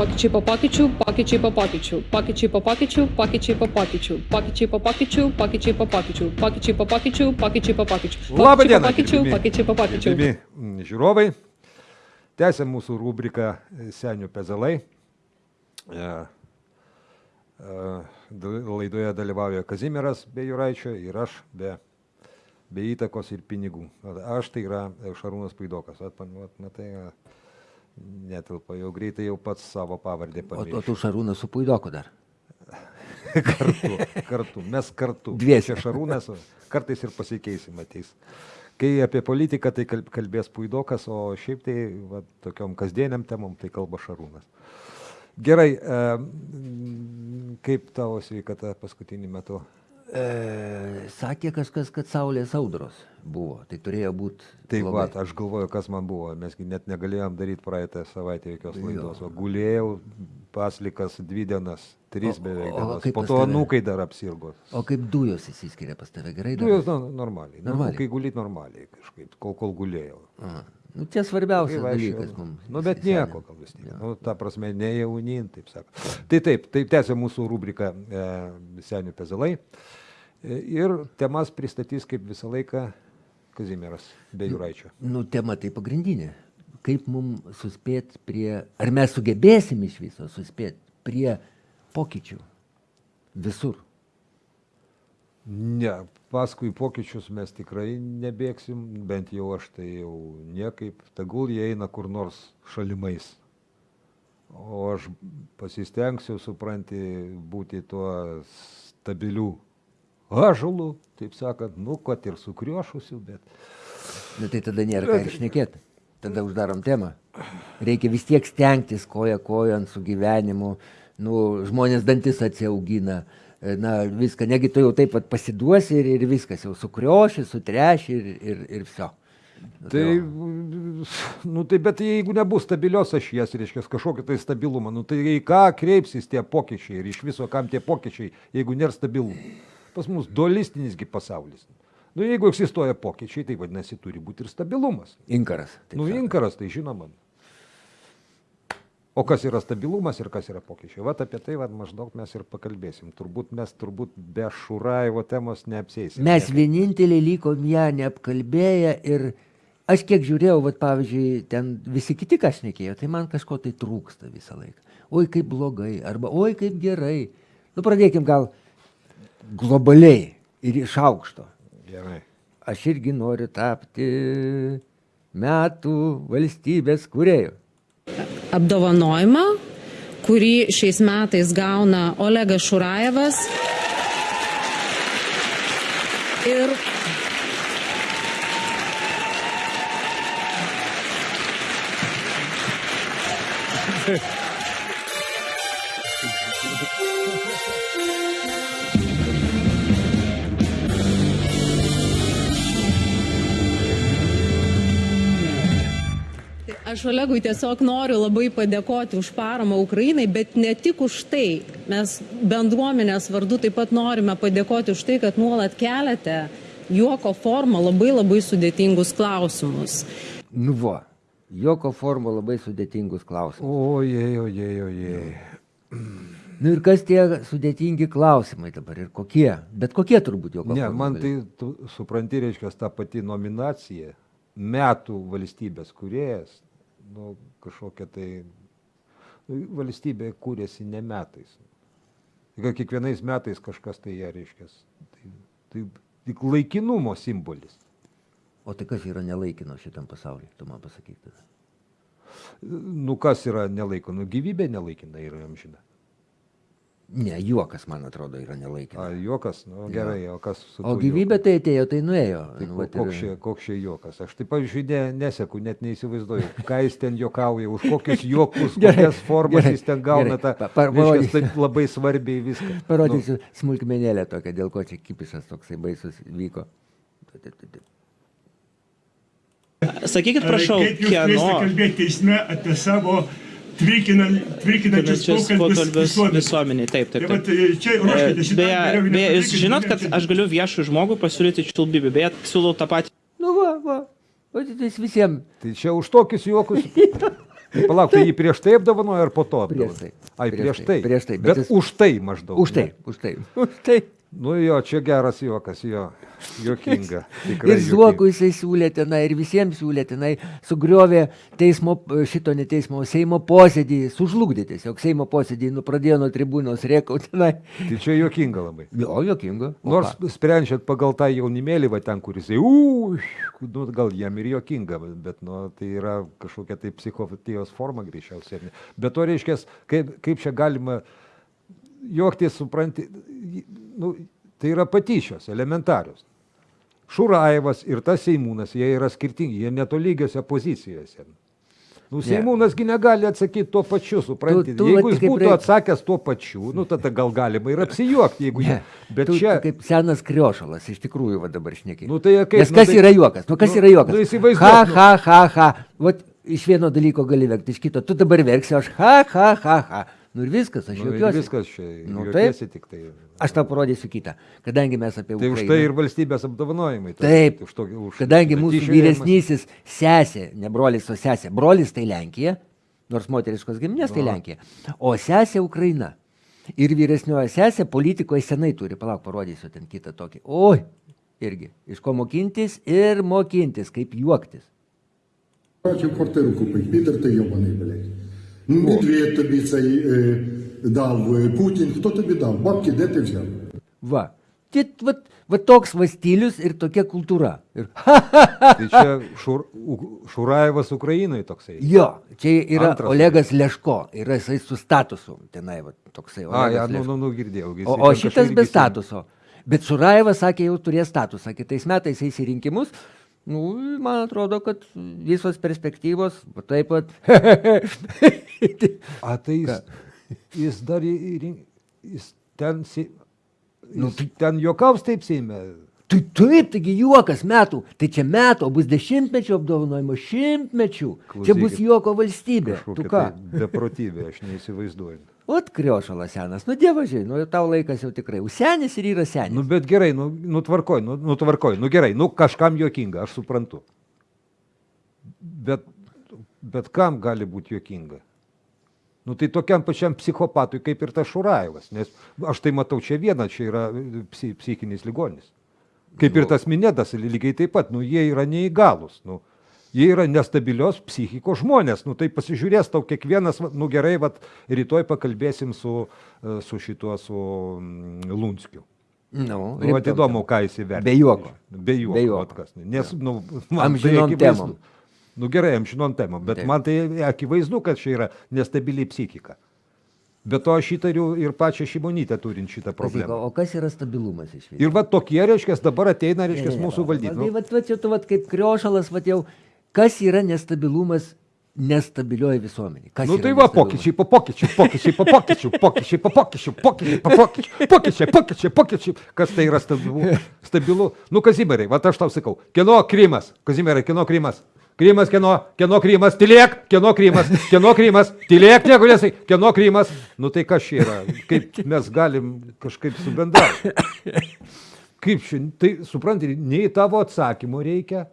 Pokyčiai po pokyčių, pokyčiai po pokyčių, pokyčiai po pokyčių, pokyčiai po pokyčių, pokyčiai po pokyčių, pokyčiai po pokyčių, pokyčiai po pokyčių, pokyčiai po pokyčių. Labą dieną, pokyčių, gerbiami- pokyčiai po pokyčių. gerbiami, mm, Žiūrovai, tęsiam mūsų rubriką e, Senių pezalai. E, e, dal- Laidoje dalyvauja Kazimiras be Juraičio ir aš be, be įtakos ir pinigų. Aš tai yra e, Šarūnas Paidokas. Vat, pan- vat, matai, e, netilpa, jau greitai jau pats savo pavardę O, o pamiršau. tu Šarūnas su Puidoku dar. kartu, kartu, mes kartu. Dviese. Čia Šarūnas, o kartais ir pasikeisim ateis. Kai apie politiką, tai kal- kalbės Puidokas, o šiaip tai va, tokiom kasdieniam temom tai kalba Šarūnas. Gerai, kaip tavo sveikata paskutinį metu? E, sakė kažkas, kad saulės audros buvo. Tai turėjo būti. Tai va, aš galvoju, kas man buvo, mesgi net negalėjom daryti praeitą savaitę jokios laidos. O gulėjau paslikas dvi dienas, trys O- beveik o kaip Po to anūkai dar apsirgo. O kaip dujos įsiskiria pas tave gerai? Dujos nu, normaliai. Nu, Normaliai. kai gulit normaliai kažkaip, kol, kol gulėjau. Aha. Nu, čia svarbiausias vaikščiojau. dalykas mums. Nu, bet nieko, gal vis tiek. Nu, ta prasme, ne jaunin, taip sako. Tai taip, taip tęsia mūsų rubriką e, Senių pezalai. E, ir temas pristatys kaip visą laiką Kazimieras be Juraičio. Nu, tema tai pagrindinė. Kaip mums suspėti prie, ar mes sugebėsim iš viso suspėti prie pokyčių visur. Ne, paskui pokyčius mes tikrai nebėgsim, bent jau aš tai jau niekaip. Tegul jie eina kur nors šalimais. O aš pasistengsiu, supranti, būti tuo stabiliu ažalu, taip sakant, nu, kad ir sukriošusiu, bet Nu, tai tada nėra ką ir šnekėti. Tada uždarom temą. Reikia vis tiek stengtis koja kojant su gyvenimu. Nu, žmonės dantis atsiaugina. Na, viską, negi tu jau taip pat pasiduosi ir, ir viskas, jau sukrioši, sutreši ir, ir, ir viso. Tai, nu, tai, bet jeigu nebus stabilios ašies, reiškia, kažkokio tai stabilumo, nu, tai į ką kreipsis tie pokyčiai ir iš viso kam tie pokyčiai, jeigu nėra stabilumo. Pas mus dualistinisgi pasaulis. Nu, jeigu egzistuoja pokyčiai, tai vadinasi, turi būti ir stabilumas. Inkaras. Nu, sakant. inkaras, tai žinoma. O kas yra stabilumas ir kas yra pokyčiai? Vat apie tai vat, maždaug mes ir pakalbėsim. Turbūt mes turbūt be Šuraivo temos neapsėsim. Mes vieninteliai likom ją neapkalbėję ir aš kiek žiūrėjau, vat, pavyzdžiui, ten visi kiti ką šnekėjo, tai man kažko tai trūksta visą laiką. Oi kaip blogai, arba oi kaip gerai. Nu pradėkim gal globaliai ir iš aukšto. Gerai. Aš irgi noriu tapti metų valstybės kuriejų. apdovanojimą, kurį šiais metais gauna Olegas Šurajevas. Ir Aš Olegui tiesiog noriu labai padėkoti už paramą Ukrainai, bet ne tik už tai. Mes bendruomenės vardu taip pat norime padėkoti už tai, kad nuolat keliate juoko formą labai labai sudėtingus klausimus. Nu vo, joko forma labai sudėtingus klausimus. Ojei, ojei, ojei. Nu ir kas tie sudėtingi klausimai dabar ir kokie? Bet kokie turbūt joko Ne, forma man tai, tu supranti, reiškia, ta pati nominacija, metų valstybės kuriejas, nu, kažkokia tai, nu, valstybė kūrėsi ne metais. Tik kiekvienais metais kažkas tai ją reiškia. Tai, tai tik laikinumo simbolis. O tai kas yra nelaikino šitam pasaulyje, tu man pasakyk tada. Nu, kas yra nelaiko? Nu, gyvybė nelaikina yra amžina. Ne, juokas, man atrodo, yra nelaikina. A, juokas, nu, gerai, o kas su O gyvybė tai atėjo, tai nuėjo. Tai Nu, vat ir- koks čia, koks čia juokas? Aš taip, pavyzdžiui, ne, neseku, net neįsivaizduoju, ką jis ten juokauja, už kokius juokus, kokias formas jis ten gauna, tą, Pa- pa- reiškia, parodysiu. taip labai svarbiai viską. Parodysiu nu. smulkmenėlę tokią, dėl ko čia kipisas toksai baisus vyko. Sakykit, prašau, Kaip jūs turėsite kieno kalbėti teisme apie savo tvirkinančius pokalbius visuomeniai. Taip, taip, Tai taip. e, čia ruoškite šitą Beje, beje, jūs žinot, kad aš galiu viešui žmogui pasiūlyti čiulbybį. Beje, siūlau tą patį. Nu va, va. O tai visiems. Tai čia už tokius juokus. Palauk, tai jį prieš tai apdovanojo ar po to? Prieš apdovanojo? tai. Ai, Prieš prieš tai, tai. prieš tai, bet Bet, jis- už tai maždaug. Už tai, ne? už tai, už tai. Nu jo, čia geras juokas, jo. Tikrai Ir juokinga. Zuokui jisai siūlė tenai, ir visiems siūlė tenai, sugriovė teismo, šito ne teismo, Seimo posėdį, sužlugdė tiesiog Seimo posėdį, nu pradėjo nuo tribūnos rėkauti tenai. Tai čia juokinga labai. Jo, jokinga. O Nors ką? sprendžiant pagal tą jaunimėlį, va ten, kuris, u, nu, gal jam ir juokinga, bet nu, tai yra kažkokia tai psichopatijos forma greičiausiai. Bet to reiškia, kaip, kaip čia galima juoktis, supranti, nu, tai yra patyčios, elementarios. Šuraivas ir tas Seimūnas, jie yra skirtingi, jie netolygiose pozicijose. Nu. Seimūnasgi negali atsakyti tuo pačiu, suprantate. Jeigu jis būtų reik- atsakęs tuo pačiu, nu, tada gal galima ir apsijuokti, jeigu Ne, ne. Bet tu, čia... tu kaip senas kriošalas, iš tikrųjų, va dabar šneki. Nu, tai kaip, Nes nu, kas tai- yra juokas? Nu, kas nu, yra juokas? nu, įsivaizduok, ha, nu. ha, ha, ha. Vat iš vieno dalyko gali verkti, iš kito. Tu dabar verksi, aš ha, ha, ha, ha. Nu ir viskas, aš Nu, ir juokiuosi. viskas čia. Nu, Nu, taip. taip. Tik tai. Aš tau parodysiu kitą. Kadangi mes apie tai už Ukrainą- tai ir valstybės apdovanojimai. tai Taip, Už to, už kadangi mūsų tyčiojimas. vyresnysis sesė, ne brolis, o sesė, brolis tai Lenkija, nors moteriškos giminės tai Nu. Lenkija, o sesė Ukraina. Ir vyresnioji sesė politikoje senai turi, palauk, parodysiu ten kitą tokį. Oi, irgi, iš ko mokintis ir mokintis, kaip juoktis. Бачив квартиру купить, Пітер ти йобаний, блядь. Ну, Медведь тобі цей е, дав, е, Путін, хто тобі дав? Бабки, де ти взяв? Va. Tit, va, va toks va stilius ir tokia kultūra. Ir, Tai čia šur, U- Šuraevas Ukrainai toksai. jo, čia yra Antras Olegas Leško, yra jisai su statusu, tenai va, toksai. A, Olegas ja, nu, Leško. nu, nu, girdėjau. jisai O, ten o kažkaip šitas irgi be sen- statuso. Bet Šuraevas sakė, jau turės statusą. Kitais metais eis į rinkimus. Nu, man atrodo, kad visos perspektyvos taip pat. A, tai jis, jis dar jis ten, si- Nu, jis ten juokaus taip seime. Tai taip, taigi juokas metų. Tai čia metų, bus dešimtmečių apdovanojimo, šimtmečių. Čia bus Klausykit, juoko valstybė. Tu ką? tai beprotybė, aš neįsivaizduoju. Ot kriošalas senas. Nu, dievažiai, nu, tau laikas jau tikrai. Užsenis ir yra senis. Nu, bet gerai, nu, nutvarkoj, nu, nutvarkoj, nu gerai, nu kažkam juokinga, aš suprantu. Bet, bet kam gali būti juokinga? Nu tai tokiam pačiam psichopatui kaip ir tas Šuraevas, nes aš tai matau čia vieną, čia yra psi, psichinis ligonis. Kaip ir tas minėtas, lygiai taip pat, nu jie yra neįgalus, nu. Jie yra nestabilios psichikos žmonės, nu tai pasižiūrės tau kiekvienas, va, nu gerai, vat, rytoj pakalbėsim su, e, su šituo, su mm, Lunskiu. Nu, Nu, vat įdomu, ką jis įvertina. Be juoko. Be juoko. Be juoko. kas. Nes, nu, man Amžinom tai temom. Nu gerai, amžinom temom, bet Taip. man tai akivaizdu, kad čia yra nestabili psichika. Be to aš įtariu ir pačią šimonytę turint šitą problemą. O, kas yra stabilumas iš viso? Ir va tokie, reiškia, dabar ateina, reiškia, mūsų valdyti. Nu, Nu, vat, vat, čia tu vat, kaip kriošalas, vat jau, kas yra nestabilumas nestabilioji visuomenė? Kas nu tai va, pokyčiai po pokyčių, pokyčiai po pokyčių, pokyčiai po pokyčių, pokyčiai po pokyčių, pokyčiai, pokyčiai, pokyčiai. Kas tai yra stabilu? stabilu? Nu, Kazimierai, va aš tau sakau, kieno Krymas, Kazimierai, kieno Krymas. Krymas, kieno, kieno Krymas, tylėk, kieno Krymas, kieno Krymas, tylėk, nieko nesai, kieno Krymas. Nu tai kas čia yra, kaip mes galim kažkaip subendrauti. Kaip šiandien, tai suprantate, nei tavo atsakymų reikia,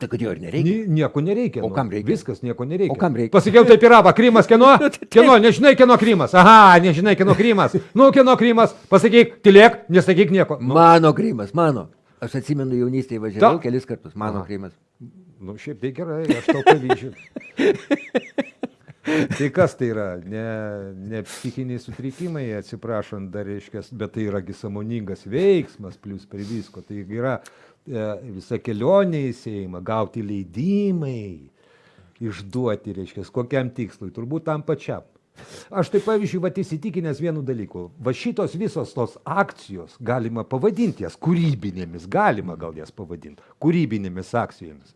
Tai kad jo ir nereikia. Ni, nieko nereikia. O nu. kam reikia? Viskas, nieko nereikia. O kam reikia? Pasakiau taip ir apa, Krymas kieno? Kieno, nežinai kieno Krymas. Aha, nežinai kieno Krymas. Nu, kieno Krymas, pasakyk, tylėk, nesakyk nieko. Nu, Mano Krymas, mano. Aš atsimenu jaunystėje važiavau Ta- kelis kartus. Mano Aha. Krymas. nu šiaip tai gerai, aš tau pavyzdžiu. tai kas tai yra? Ne, ne psichiniai sutrikimai, atsiprašant, dar reiškia, bet tai yragi samoningas veiksmas, plus prie visko. Tai yra visa kelionė į Seimą, gauti leidimai, išduoti, reiškia, kokiam tikslui, turbūt tam pačiam. Aš tai pavyzdžiui, va įsitikinęs vienu dalyku, va šitos visos tos akcijos galima pavadinti jas kūrybinėmis, galima gal jas pavadinti, kūrybinėmis akcijomis.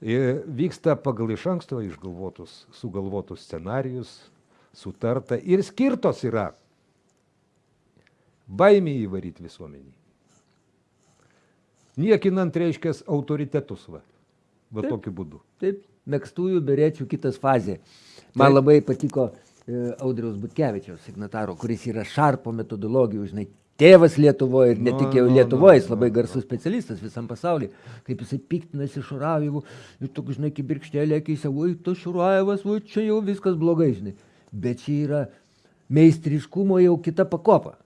Ir vyksta pagal iš anksto išgalvotus, sugalvotus scenarius, sutarta ir skirtos yra baimė įvaryti visuomenį. Niekinant reiškia autoritetus, va, va tokiu būdu. Taip, mėgstųjų berečių kitas fazė. Man Taip. labai patiko e, Audriaus Butkevičiaus signataro, kuris yra šarpo metodologijų, žinai, tėvas Lietuvoje ir ne tik jau Lietuvoje, jis labai garsus specialistas visam pasaulyje, kaip jisai piktinasi Šurajevu ir toks, žinai, kibirkštėlė akise, oi, tu Šurajevas, oi, čia jau viskas blogai, žinai. Bet čia yra meistriškumo jau kita pakopa.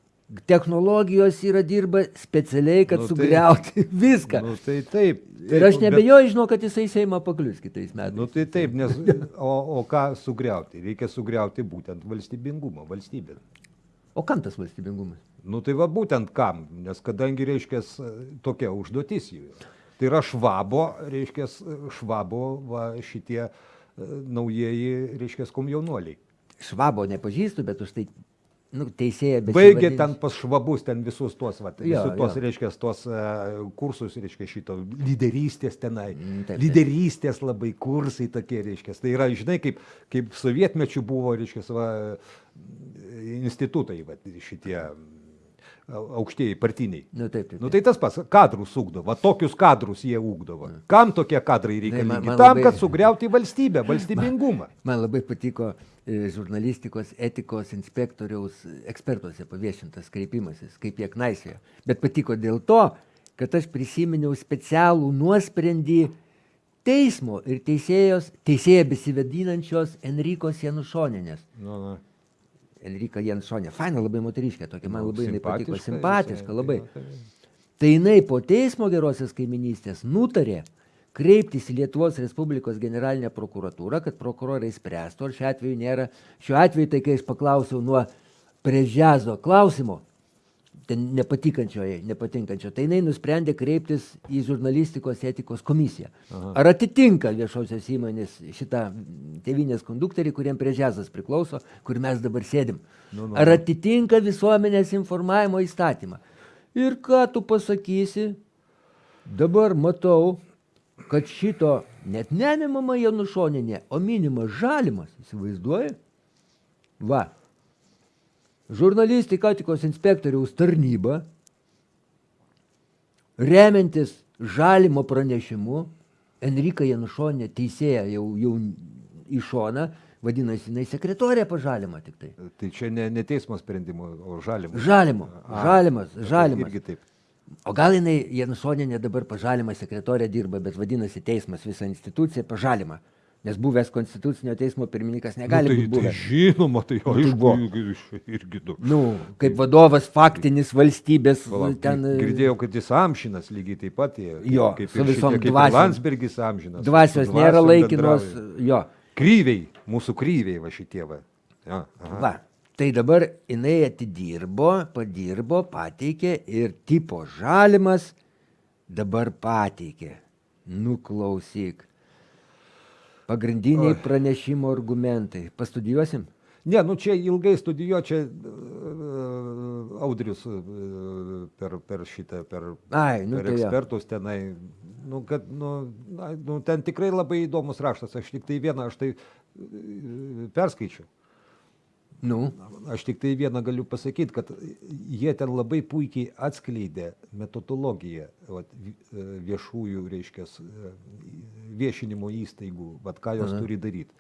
Technologijos yra dirba specialiai, kad Nu, tai- sugriauti viską. Nu, tai taip. Ir aš Bet- nebejoju, žinau, kad jisai Seimą paklius kitais metais. Nu tai taip, nes o, o ką sugriauti? Reikia sugriauti būtent valstybingumą, valstybę. O kam tas valstybingumas? Nu tai va būtent kam, nes kadangi, reiškia, tokia užduotis jų. Tai yra švabo, reiškia, švabo va, šitie e, naujieji, reiškia, komjaunuoliai. Švabo nepažįstu, bet už tai nu, teisėja bet. Baigė ten pas švabus, ten visus tuos, va, Jo, visus tuos, jo. reiškia, tuos e, kursus, reiškia, šito lyderystės tenai. Mm, taip, taip. Lyderystės labai kursai tokie, reiškia. Tai yra, žinai, kaip, kaip sovietmečių buvo, reiškia, va, institutai, va, šitie au- aukštieji partiniai. Nu, taip, taip, Nu, taip. tai tas pats, kadrus ugdo, va tokius kadrus jie ugdavo. Kam tokie kadrai man- reikalingi? man Tam, labai- kad sugriauti valstybę, valstybingumą. Man labai patiko e, žurnalistikos etikos inspektoriaus ekspertuose paviešintas kreipimasis, kaip jie knaisėjo. Bet patiko dėl to, kad aš prisiminiau specialų nuosprendį teismo ir teisėjos, teisėja besivadinančios Enrikos Janušoninės. Nu, nu. Enrika Janušonė, faina labai moteriškė, tokia man Nu, labai jinai patiko, simpatiška labai. Tai jinai po teismo gerosios kaiminystės nutarė kreiptis į Lietuvos Respublikos generalinę prokuratūrą, kad prokurorai spręstų, ar šiuo atveju nėra. Šiuo atveju tai, kai aš paklausiau nuo prežiazo klausimo, ten nepatikančioje, nepatinkančio, tai jinai nusprendė kreiptis į žurnalistikos etikos komisiją. Ar atitinka viešosios įmonės šitą tevinės kondukterį, kuriem prežiazas priklauso, kur mes dabar sėdim? Ar atitinka visuomenės informavimo įstatymą? Ir ką tu pasakysi? Dabar matau, kad šito net neminama Janušoninė, o minimas žalimas, įsivaizduoji? Va. Žurnalistika etikos inspektoriaus tarnyba, remiantis žalimo pranešimu, Enrika Janušonė teisėja jau, jau į šoną, vadinasi, jinai sekretorė pažalima tik tai. Tai čia ne, ne teismo sprendimo, o žalimo. Žalimo, žalimas, žalimas. Irgi taip. O gal jinai Janušoninė dabar pažalima sekretorė dirba, bet vadinasi teismas visą instituciją pažalima. Nes buvęs konstitucinio teismo pirmininkas negali nu, būti tai, tai buvęs. žinoma, tai tai aišku, irgi, du. Nu, kaip vadovas faktinis valstybės Palauk, ten Girdėjau, kad jis amžinas lygiai taip pat. Jo, kaip su visom dvasiom. Landsbergis amžinas. dvasios nėra laikinos. bendrauja. Jo, Kryviai, mūsų kryviai va šitie va. Ja, va. Tai dabar jinai atidirbo, padirbo, pateikė ir tipo žalimas dabar pateikė. Nuklausyk. Pagrindiniai pranešimo argumentai. Pastudijuosim? Ne, nu čia ilgai studijuoju, čia uh, Audrius uh, per, per šitą, per, Ai, nu per tai ekspertus tenai. Nu, kad, nu, na, nu, ten tikrai labai įdomus raštas, aš tik tai vieną, aš tai uh, perskaičiu. Nu, Aš tik tai vieną galiu pasakyti, kad jie ten labai puikiai atskleidė metodologiją vat, e, viešųjų, reiškia, viešinimo įstaigų, vat, ką jos turi daryti.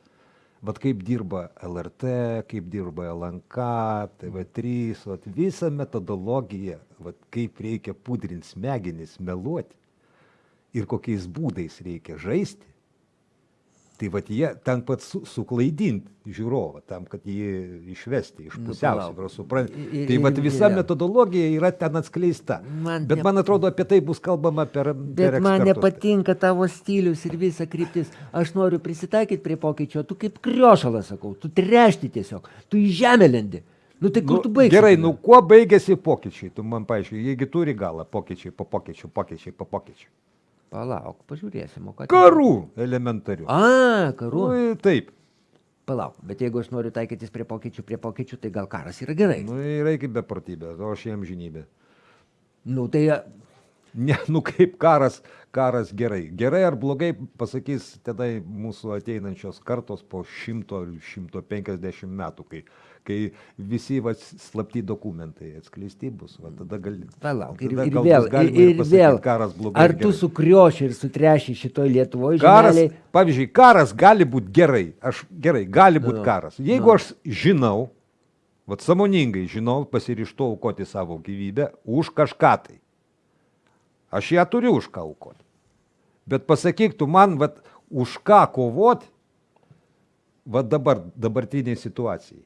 Vat kaip dirba LRT, kaip dirba LNK, TV3, vat, visą metodologiją, vat, kaip reikia pudrinti smegenis, meluoti ir kokiais būdais reikia žaisti. Tai vat jie ten pat su, suklaidinti žiūrovą, tam, kad jį išvesti iš Nu, pusiausvyros, supranti. Tai vat visa metodologija yra ten atskleista. Bet man atrodo, apie tai bus kalbama per... Bet man nepatinka tavo stilius ir visa kryptis. Aš noriu prisitaikyti prie pokyčio, tu kaip kriošalas sakau, tu trešti tiesiog, tu į žemę lendi. Nu tai kur Nu, tu baigsi? gerai, nu kuo baigėsi pokyčiai, tu man paaiškiai, jeigu turi galą, pokyčiai po pokyčių, pokyčiai po pokyčių. Palauk, pažiūrėsim, o ką. Karų elementarių. A, karų. Nu, taip. Palauk, bet jeigu aš noriu taikytis prie pokyčių, prie pokyčių, tai gal karas yra gerai. Nu, yra kaip beprotybė, o aš jam žinybė. Nu tai Ne, nu kaip karas, karas gerai. Gerai ar blogai pasakys tada mūsų ateinančios kartos po 100 ar 150 metų, kai, kai visi va, slapti dokumentai atskleisti bus. Va, tada gali, palauk. Ir, tada ir vėl, ir, ir pasakyt, vėl. Karas blogai. Ar tu sukrioši ir sutreši šitoj Lietuvoje Karas, žemeliai? pavyzdžiui, karas gali būti gerai. Aš gerai, gali būti Nu, karas. Jeigu nu. aš žinau, vat samoningai žinau, pasirištu aukoti savo gyvybę už kažką tai. Aš ją turiu už ką aukoti. Bet pasakyk tu man, vat, už ką kovoti, vat dabar, dabartiniai situacijai.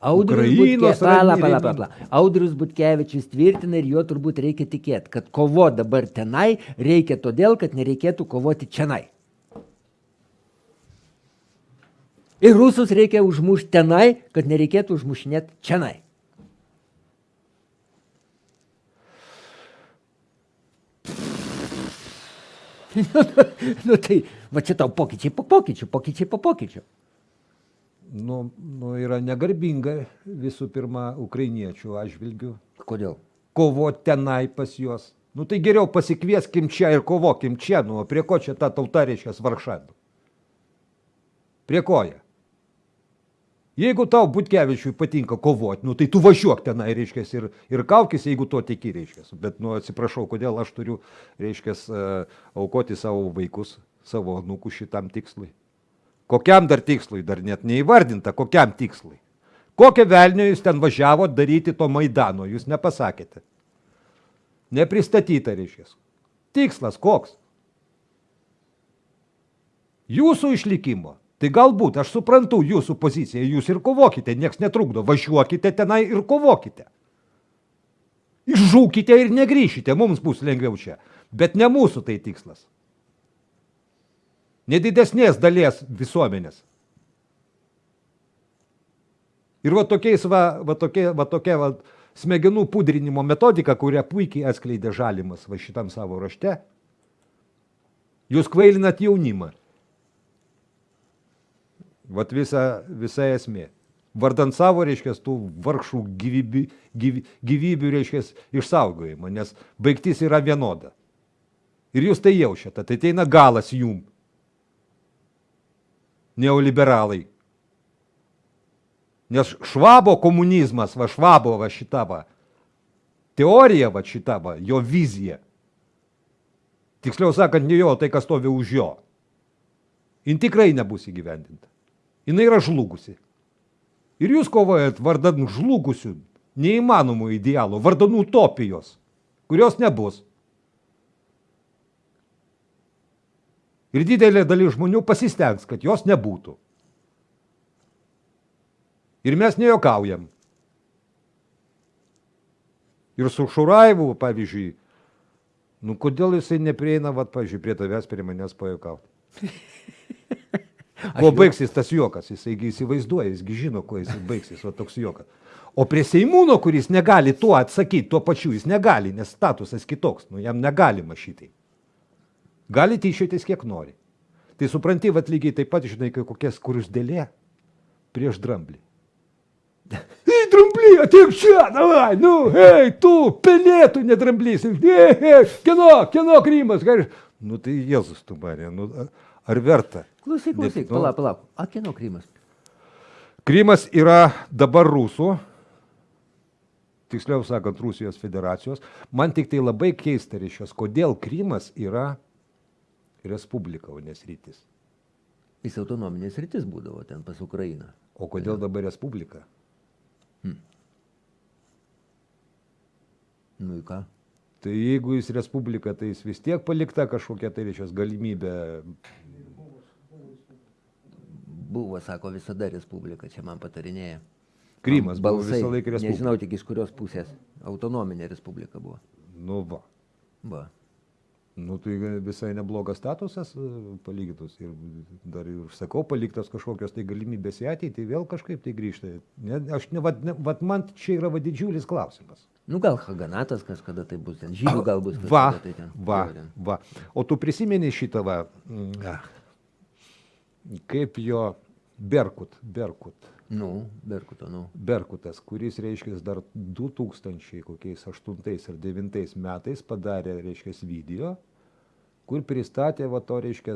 Audrius, Butke... pala, pala, pala. Audrius Butkevičius tvirtina ir juo turbūt reikia tikėti, kad kovo dabar tenai reikia todėl, kad nereikėtų kovoti čianai. Ir rusus reikia užmušti tenai, kad nereikėtų užmušinėti čianai. nu tai, va čia tau pokyčiai po pokyčių, pokyčiai po pokyčių. Nu, nu, yra negarbinga visų pirma ukrainiečių atžvilgių Kodėl? kovoti tenai pas juos. Nu tai geriau pasikvieskim čia ir kovokim čia, nu o prie ko čia ta tauta reiškia varšavimą? Prie ko jie? Jeigu tau Butkevičiui patinka kovoti, nu tai tu važiuok tenai, reiškia, ir, ir kaukis, jeigu to tiki, reiškia. Bet, nu atsiprašau, kodėl aš turiu, reiškia, aukoti savo vaikus, savo nukų šitam tikslui. Kokiam dar tikslui, dar net neįvardinta, kokiam tikslui. Kokią velnio jūs ten važiavo daryti to Maidano, jūs nepasakėte. Nepristatyta, reiškia. Tikslas koks? Jūsų išlikimo. Tai galbūt, aš suprantu jūsų poziciją, jūs ir kovokite, nieks netrukdo, važiuokite tenai ir kovokite. Išžūkite ir negryšite, mums bus lengviau čia. Bet ne mūsų tai tikslas. Nedidesnės dalies visuomenės. Ir va tokiais va, va tokia, va tokia va smegenų pudrinimo metodika, kurią puikiai atskleidė žalimas va šitam savo rašte, jūs kvailinat jaunimą. Vat visa, visa esmė. Vardant savo, reiškia, tų vargšų gyvybių, gyvy, gyvybių reiškia, išsaugojimą, nes baigtis yra vienoda. Ir jūs tai jaučiate, tai ateina galas jum. Neoliberalai. Nes švabo komunizmas, va švabo va šita va, teorija va šita va, jo vizija. Tiksliau sakant, ne jo, tai kas stovi už jo. Jin tikrai nebus įgyvendinta. Jis yra žlugusi. Ir jūs kovojat vardan žlugusių, neįmanomų idealų, vardan utopijos, kurios nebus. Ir didelė dalis žmonių pasistengs, kad jos nebūtų. Ir mes nejokaujam. Ir su Šuraivu, pavyzdžiui, nu kodėl jisai neprieina, vat, pavyzdžiui, prie tavęs, prie manęs pajokauti. Kuo baigsis tas juokas, jisai įsivaizduoja, jisgi žino, kuo jisai baigsis, o toks juokas. O prie Seimūno, kuris negali tuo atsakyti, tuo pačiu jis negali, nes statusas kitoks, nu jam negalima šitai. Gali tyšiotis kiek nori. Tai supranti, vat lygiai taip pat, žinai, kai kokia skurusdėlė prieš dramblį. Ei, dramblį, ateik čia, davai, nu, hei, tu, pelėtų nedramblys. Hei, hei, kieno, kieno krymas, ką aš- Nu tai Jėzus tu mane, nu, ar verta? Klausyk, klausyk, Nu, palauk, palauk. A, kieno Krymas? Krymas yra dabar rusų, tiksliau sakant, Rusijos federacijos. Man tik tai labai keista reiškias, kodėl Krymas yra respublika, o nesrytis. Jis autonominės rytis būdavo ten pas Ukrainą. O kodėl dabar respublika? Nu į ką? Tai jeigu jis respublika, tai jis vis tiek palikta kažkokia tai reiškias galimybė. Buvo, sako, visada Respublika, čia man patarinėja. Krymas buvo Balsai, visą laiką respublika. Nežinau tik iš kurios pusės. Autonominė Respublika buvo. Nu va. Va. Nu tai visai neblogas statusas e, palygintus ir dar ir sakau, paliktas kažkokios tai galimybės į ateitį, vėl kažkaip tai grįžta. Ne, aš ne, vat, ne, vat man čia yra va didžiulis klausimas. Nu gal Haganatas kažkada tai bus ten. Žydų gal bus Va, tai ten. va, ten. va. O tu prisimeni šitą va, mm, kaip jo Berkut, Berkut, Nu, Berkuto, nu. Berkutas, kuris, reiškia, dar 2000 kokiais 8 ar 9 metais padarė, reiškia, video, kur pristatė, va to, reiškia,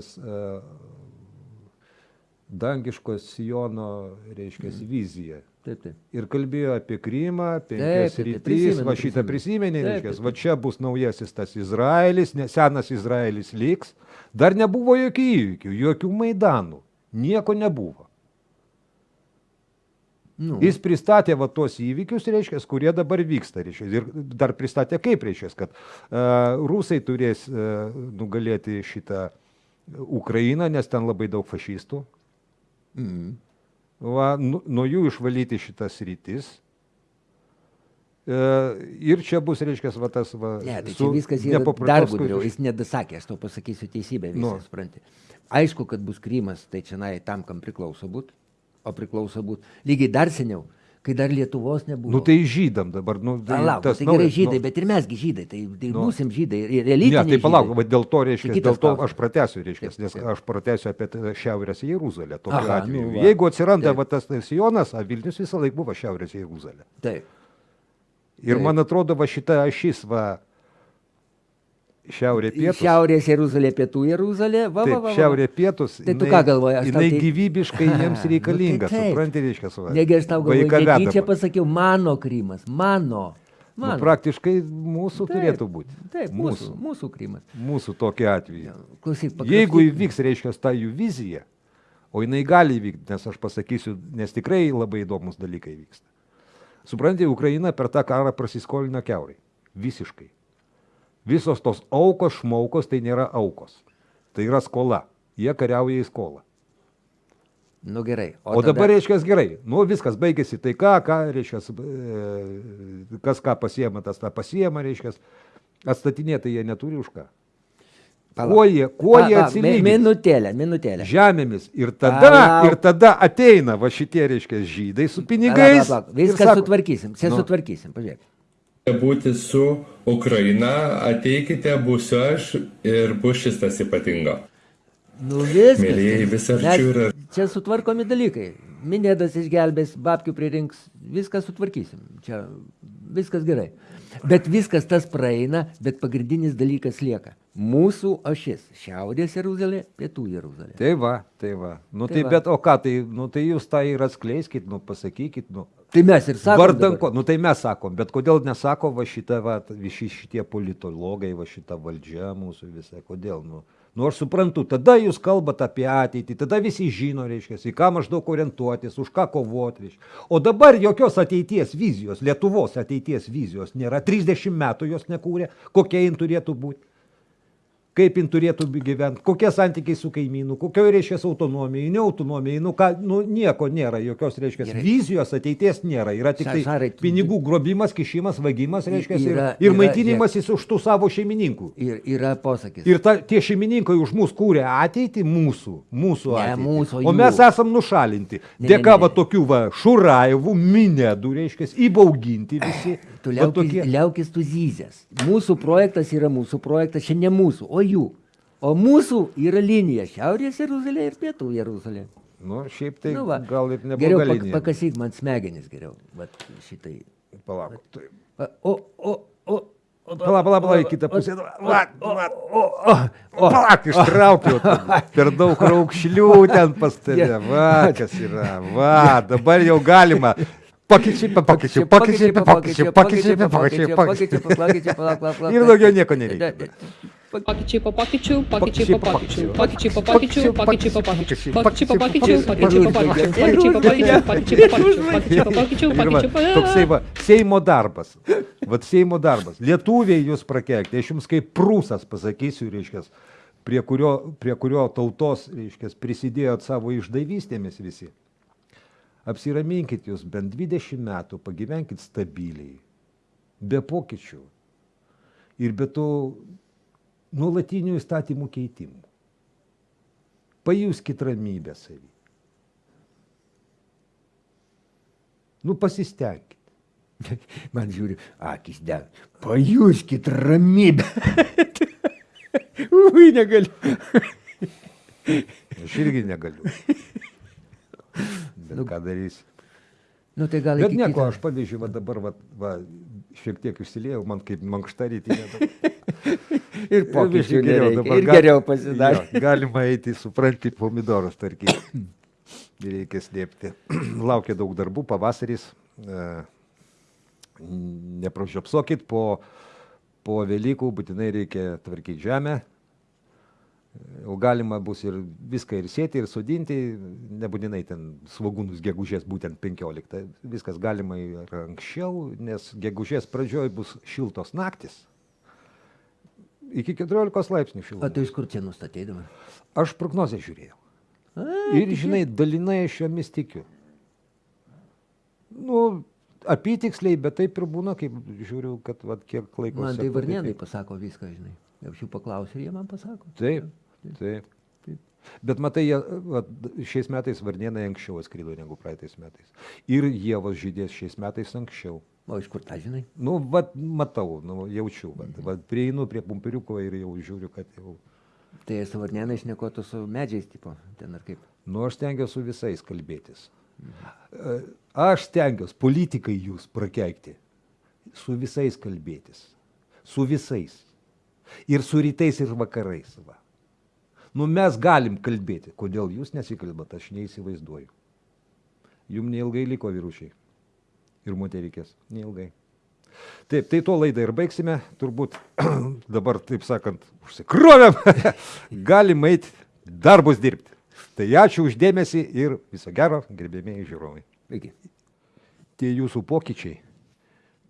dangiško Sijono, reiškia, Mhm. viziją. Taip, taip. Ir kalbėjo apie Krymą, penkias rytis, va šitą prisimenė, reiškia, va čia bus naujasis tas Izraelis, ne, senas Izraelis liks. Dar nebuvo jokių įvykių, jokių maidanų, nieko nebuvo. Nu. Jis pristatė va tos įvykius, reiškia, kurie dabar vyksta, reiškia, ir dar pristatė kaip, reiškia, kad uh, rusai turės uh, nugalėti šitą Ukrainą, nes ten labai daug fašistų. Mm. Va, nu, nuo jų išvalyti šitas rytis. E, ir čia bus, reiškia, va tas va. Ne, tai čia viskas yra dar gudriau. Jis nedasakė, aš tau pasakysiu teisybę, visi Nu. nu. supranti. Aišku, kad bus Krymas, tai čia nai tam, kam priklauso būti, o priklauso būti lygiai dar seniau, kai dar Lietuvos nebuvo. Nu tai žydam dabar. Nu, Palauk, tas tai gerai naujas- žydai, nu, bet ir mesgi žydai, tai, tai Nu. būsim žydai, ir Ne, religiniai. tai palauk, va dėl to, reiškia, Tai dėl to aš pratęsiu, reiškia, Taip, nes taip. aš pratęsiu apie Šiaurės Jeruzalę. Aha, atveju. nu va. Jeigu atsiranda Taip. va tas Sionas, a Vilnius visą laiką buvo Šiaurės Jeruzalė. Taip. Ir Taip. man atrodo, va šita ašis, va, šiaurė pietus. Šiaurės Jeruzalė, pietų Jeruzalė, va, va, Taip, va, va. šiaurė pietus. Tai tu ką galvoji, aš Jinai tai- gyvybiškai jiems Nu, reikalinga, tai taip. supranti, reiškia, savo. Negi aš tau galvoju, negi čia pasakiau, mano Krymas, mano. Nu, mano. praktiškai mūsų Taip, turėtų būti. Taip, mūsų, mūsų Krymas. Mūsų tokia atveju. Klausyk, pakrapštyk. Jeigu įvyks, reiškia, ta jų vizija, o jinai gali įvykti, nes aš pasakysiu, nes tikrai labai įdomus dalykai vyksta. Suprantate, Ukraina per tą karą prasiskolino keurai. Visiškai. Visos tos aukos, šmaukos, tai nėra aukos. Tai yra skola. Jie kariauja į skolą. Nu gerai. O, o dabar, reiškia, gerai. Nu, viskas baigėsi. Tai ką, ką, reiškia, e, kas ką pasiema, tas tą pasiema, reiškia. Atstatinėti jie neturi už ką. Palauk. Kuo jie, kuo Va, jie atsilygins? Minutėlę, minutėlę. žemėmis. Ir tada, Palauk. ir tada ateina va šitie, reiškia, žydai su pinigais. Palauk, palauk, Viską sutvarkysim, čia Nu. sutvarkysim, pažiūrėk. Būti su Ukraina, ateikite, būsiu aš ir bus šis tas ypatinga. Nu viskas. Mielieji, vis arčiau yra- Čia sutvarkomi dalykai. Minėdas išgelbės, babkių pririnks, viską sutvarkysim. Čia viskas gerai. Bet viskas tas praeina, bet pagrindinis dalykas lieka. Mūsų ašis - Šiaurės Jeruzalė, Pietų Jeruzalė. Tai va, tai va. Nu Tai tai, va. bet o ką, tai, nu, tai jūs tą ir atskleiskit, nu pasakykit, nu. Tai mes ir sakome. Vardan ko, nu tai mes sakom, bet kodėl nesako va šitą, va, visi šitie politologai, va šita valdžia mūsų visą, kodėl, nu. Nu aš suprantu, tada jūs kalbat apie ateitį, tada visi žino, reiškia, į ką maždaug orientuotis, už ką kovoti, reiškia. O dabar jokios ateities vizijos, Lietuvos ateities vizijos nėra, 30 metų jos nekūrė, kokia jin turėtų būti. Kaip jin turėtų gyventi, kokie santykiai su kaimynu, kokio reiškia autonomija, ne autonomija, nu, ką, nu nieko nėra, jokios reiškia Gerai. vizijos ateities nėra, yra tik tai Šarai, tu- pinigų grobimas, kišimas, vagimas, reiškia, ir, ir maitinimasis už tų savo šeimininkų. Ir yra posakis. Ir ta, tie šeimininkai už mus kūrė ateitį mūsų, mūsų ateitį. o mes esam nušalinti. Dėka va tokių va šuraivų, minėdų, reiškia, įbauginti visi. Tu liaukis, tokie- liaukis tu zyzės. Mūsų projektas yra mūsų projektas, čia ne mūsų, o jų. O mūsų yra linija Šiaurės Jeruzalė ir Pietų Jeruzalė. Nu, šiaip tai Nu va. gal ir Geriau neblogai. pak, pakasyk man smegenis geriau. Vat šitai. Palauk. tai- O, o, o. Palauk, palauk, palauk, į kitą pusę. Palauk, ištraukiau. Per daug raukšlių ten pas tave. Va, kas yra. Va, dabar jau galima. Pakeičiai, pakeičiai, pakeičiai, pakeičiai, pakeičiai, pakeičiai, pakeičiai. Ir daugiau nieko nereikia. Pokyčiai po pokyčių, pokyčiai po pokyčių, pokyčiai po pokyčių, pokyčiai po pokyčių, pokyčiai po pokyčių, pokyčiai po pokyčių, pokyčiai po pokyčių, pokyčiai po pokyčių, pokyčiai po pokyčių, pokyčiai po toksai va, Seimo darbas. Vat Seimo darbas. Lietuviai jūs prakeikti. Aš jums kaip prūsas pasakysiu, reiškia, prie kurio, prie kurio tautos, reiškia, prisidėjot savo išdavystėmis visi. Apsiraminkit jūs bent 20 metų, pagyvenkit stabiliai, be pokyčių ir be to nuolatinių įstatymų keitimų. Pajuskit ramybę savį. Nu pasistengkit. Man žiūri, akis deg. Pajuskit ramybę. Ui, negaliu. Aš irgi negaliu. Bet ką darysi? Nu tai gal Bet nieko, kito- aš pavyzdžiui, va dabar va, va, šiek tiek išsiliejau, man kaip mankšta rytinė. Ir pokyčių geriau nereikia. dabar Ir geriau pasidarė. Jo, Galima eiti, supranti, pomidorus tarkyti. Reikia slėpti. Laukia daug darbų, pavasaris. E, Nepražiopsokit, po, po Velykų būtinai reikia tvarkyti žemę. Jau galima bus ir viską ir sėti, ir sodinti, nebūtinai ten svagūnus gegužės būtent 15. Viskas galima ir anksčiau, nes gegužės pradžioj bus šiltos naktis. Iki 14 laipsnių O šilumos. tu iš kur čia nustatei dabar? Aš prognozę žiūrėjau. Ir žinai, dalinai aš jomis tikiu. Nu, apytiksliai, bet taip ir būna, kaip žiūriu, kad vat, kiek laiko. Man tai seku, varnėnai pasako viską, žinai. Aš jų paklausiu ir jie man pasako. Taip, taip. taip. Bet matai, jie, vat, šiais metais varnėnai anksčiau atskrido negu praeitais metais. Ir jievos žydės šiais metais anksčiau. O iš kur tą žinai? Nu, vat, matau, nu, jaučiu. Vat, vat, prieinu prie pumpiriuko ir jau žiūriu, kad jau... Tai su varnėnai šnekotų su medžiais, tipo, ten ar kaip. Nu, aš stengiuosi su visais kalbėtis. E, Aš stengiuosi, politikai jūs prakeikti, su visais kalbėtis. Su visais. Ir su rytais, ir vakarais. Va. Nu, mes galim kalbėti. Kodėl jūs nesikalbat, aš neįsivaizduoju. Jums neilgai liko vyrušiai. Ir moterikės. Neilgai. Taip, tai tuo laidą ir baigsime. Turbūt dabar, taip sakant, užsikrovėm. Galim eiti darbus dirbti. Tai ačiū uždėmesi ir viso gero, gerbėmėjai žiūrovai. Iki. Tie jūsų pokyčiai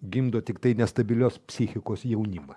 gimdo tik tai nestabilios psichikos jaunimą.